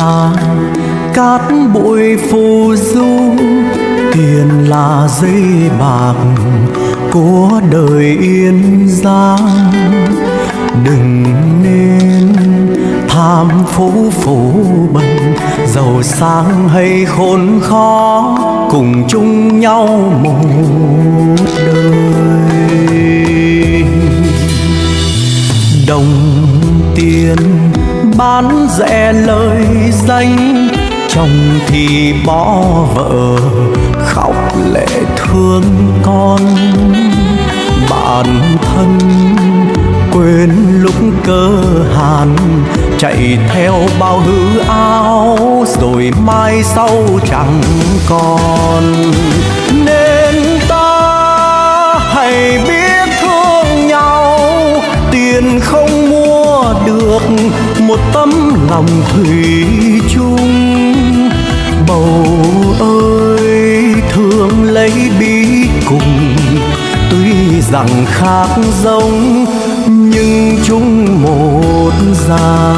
là cát bụi phù du. Tiền là dây bạc của đời yên giang. Đừng nên tham phú phú bần. Giàu sang hay khốn khó, cùng chung nhau một đời. Đồng tiền bán rẻ lời danh. Chồng thì bỏ vợ, khóc lệ thương con. Bản thân quên lúc cơ hàn, chạy theo bao hư áo, rồi mai sau chẳng còn. Nên ta hãy biết thương nhau, tiền không mua được một tấm lòng thủy chung. Bầu ơi, thương lấy bí cùng, tuy rằng khác giống, nhưng chúng một gia